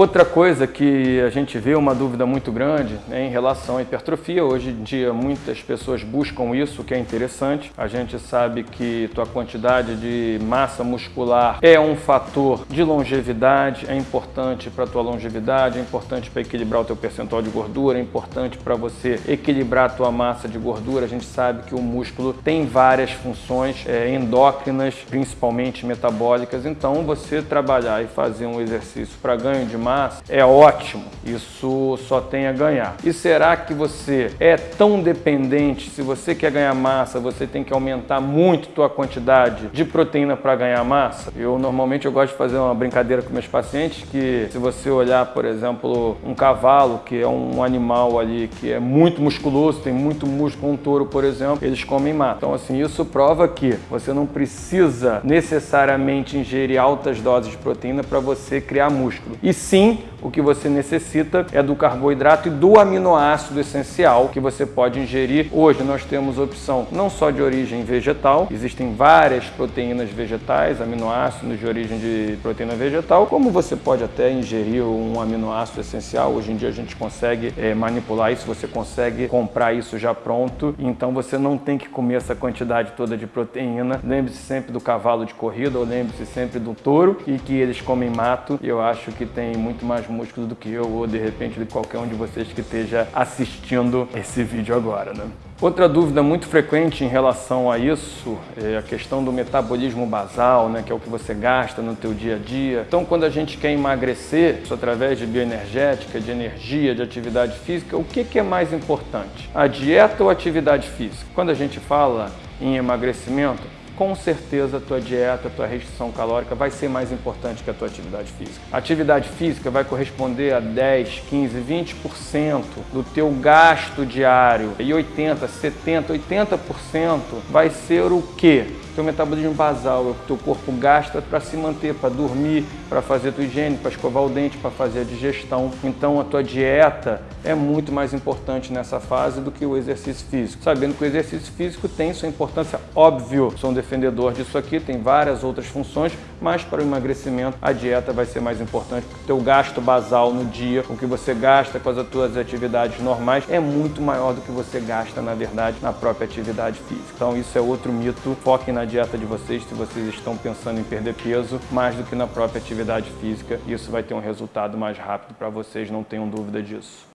Outra coisa que a gente vê uma dúvida muito grande né, em relação à hipertrofia, hoje em dia muitas pessoas buscam isso, que é interessante. A gente sabe que tua quantidade de massa muscular é um fator de longevidade, é importante para tua longevidade, é importante para equilibrar o teu percentual de gordura, é importante para você equilibrar a tua massa de gordura. A gente sabe que o músculo tem várias funções é, endócrinas, principalmente metabólicas, então você trabalhar e fazer um exercício para ganho de massa é ótimo, isso só tem a ganhar. E será que você é tão dependente, se você quer ganhar massa, você tem que aumentar muito tua quantidade de proteína para ganhar massa? Eu normalmente eu gosto de fazer uma brincadeira com meus pacientes que se você olhar, por exemplo, um cavalo, que é um animal ali que é muito musculoso, tem muito músculo, um touro, por exemplo, eles comem massa. Então assim, isso prova que você não precisa necessariamente ingerir altas doses de proteína para você criar músculo. E sim, o que você necessita é do carboidrato e do aminoácido essencial que você pode ingerir. Hoje nós temos opção não só de origem vegetal, existem várias proteínas vegetais, aminoácidos de origem de proteína vegetal, como você pode até ingerir um aminoácido essencial. Hoje em dia a gente consegue é, manipular isso, você consegue comprar isso já pronto, então você não tem que comer essa quantidade toda de proteína. Lembre-se sempre do cavalo de corrida ou lembre-se sempre do touro e que eles comem mato. Eu acho que tem muito mais músculo do que eu ou de repente de qualquer um de vocês que esteja assistindo esse vídeo agora, né? Outra dúvida muito frequente em relação a isso é a questão do metabolismo basal, né, que é o que você gasta no teu dia a dia. Então, quando a gente quer emagrecer, isso através de bioenergética, de energia, de atividade física, o que, que é mais importante? A dieta ou a atividade física? Quando a gente fala em emagrecimento, com certeza a tua dieta, a tua restrição calórica vai ser mais importante que a tua atividade física. A atividade física vai corresponder a 10, 15, 20% do teu gasto diário e 80, 70, 80% vai ser o quê? Teu metabolismo basal é o que teu corpo gasta para se manter, para dormir, para fazer tua higiene, para escovar o dente, para fazer a digestão. Então a tua dieta é muito mais importante nessa fase do que o exercício físico. Sabendo que o exercício físico tem sua importância, óbvio, sou um defendedor disso aqui, tem várias outras funções, mas para o emagrecimento a dieta vai ser mais importante, porque o teu gasto basal no dia, o que você gasta com as tuas atividades normais, é muito maior do que você gasta, na verdade, na própria atividade física. Então isso é outro mito, foquem na dieta de vocês se vocês estão pensando em perder peso, mais do que na própria atividade física, isso vai ter um resultado mais rápido para vocês, não tenham dúvida disso.